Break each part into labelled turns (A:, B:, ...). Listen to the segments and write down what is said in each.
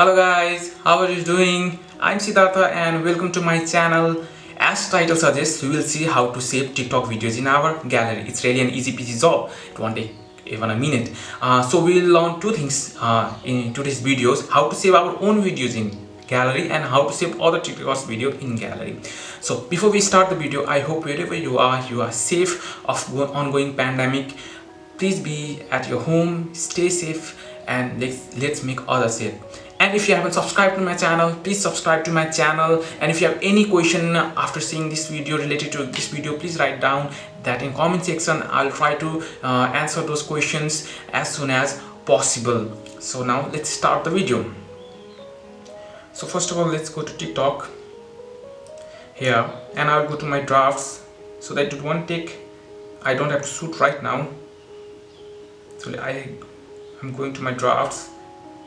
A: Hello guys, how are you doing? I'm Siddhartha and welcome to my channel. As title suggests, we will see how to save TikTok videos in our gallery. It's really an easy peasy job. It won't take even a minute. Uh, so we'll learn two things uh, in today's videos. How to save our own videos in gallery and how to save other TikTok's video in gallery. So before we start the video, I hope wherever you are, you are safe of ongoing pandemic. Please be at your home, stay safe and let's, let's make others safe and if you haven't subscribed to my channel please subscribe to my channel. And if you have any question after seeing this video related to this video please write down that in comment section. I'll try to uh, answer those questions as soon as possible. So now let's start the video. So first of all let's go to tiktok. Here and i'll go to my drafts so that it won't take i don't have to shoot right now. So i i'm going to my drafts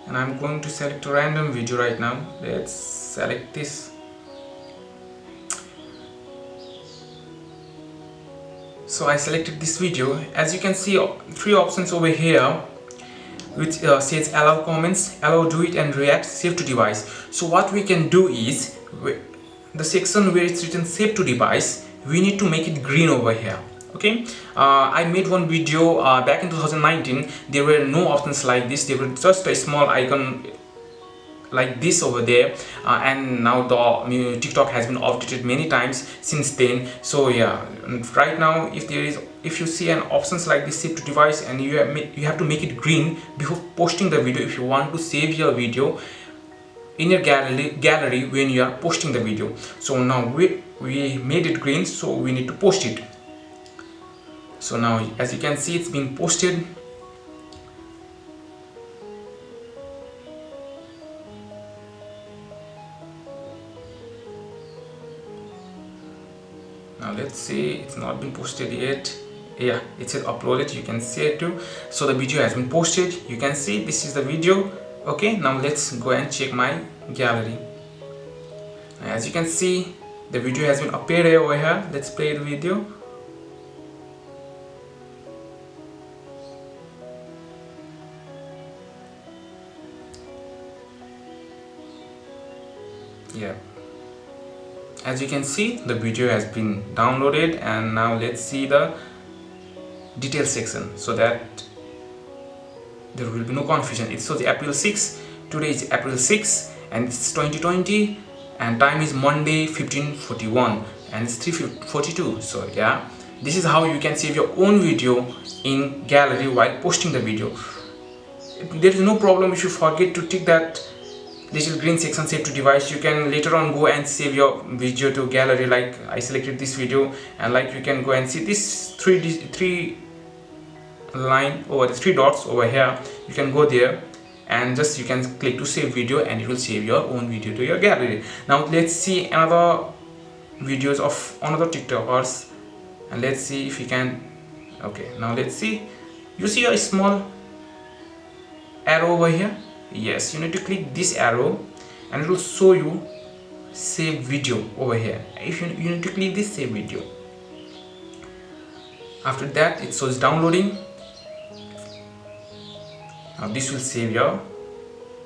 A: and I'm going to select a random video right now. Let's select this. So I selected this video. As you can see three options over here which uh, says allow comments allow duet and react save to device. So what we can do is the section where it's written save to device we need to make it green over here okay? Uh, I made one video uh, back in 2019 there were no options like this. There were just a small icon like this over there. Uh, and now the TikTok has been updated many times since then. So yeah. Right now if there is if you see an options like this save to device and you have, you have to make it green before posting the video if you want to save your video in your gallery gallery when you are posting the video. So now we we made it green so we need to post it so now as you can see it's been posted. Now let's see it's not been posted yet. Yeah it said uploaded. You can see it too. So the video has been posted. You can see this is the video. Okay now let's go and check my gallery. As you can see the video has been appeared over here. Let's play the video yeah. As you can see the video has been downloaded and now let's see the detail section so that there will be no confusion. It's so the April 6 today is April 6 and it's 2020 and time is Monday 1541 and it's 342 so yeah. This is how you can save your own video in gallery while posting the video. There is no problem if you forget to tick that little green section save to device. You can later on go and save your video to gallery. Like I selected this video and like you can go and see this three three line over the three dots over here. You can go there and just you can click to save video and it will save your own video to your gallery. Now let's see another videos of another tiktokers and let's see if we can okay. Now let's see. You see a small arrow over here yes you need to click this arrow and it will show you save video over here. If you, you need to click this save video. After that it shows downloading. Now this will save your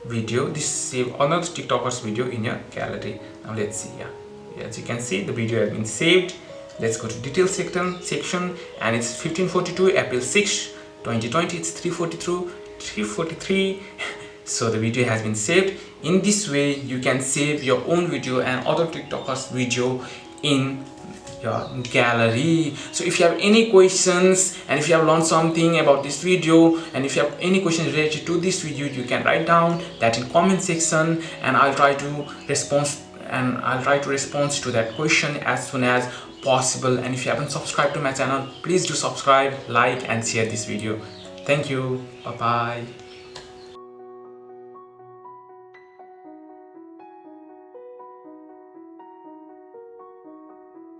A: video. This save another tiktoker's video in your gallery. Now let's see yeah. As you can see the video has been saved. Let's go to detail section section and it's 1542 april 6 2020 it's 342 343 so the video has been saved. In this way you can save your own video and other tiktokers video in your gallery. So if you have any questions and if you have learned something about this video and if you have any questions related to this video you can write down that in comment section and i'll try to respond and i'll try to respond to that question as soon as possible. And if you haven't subscribed to my channel please do subscribe like and share this video. Thank you. Bye bye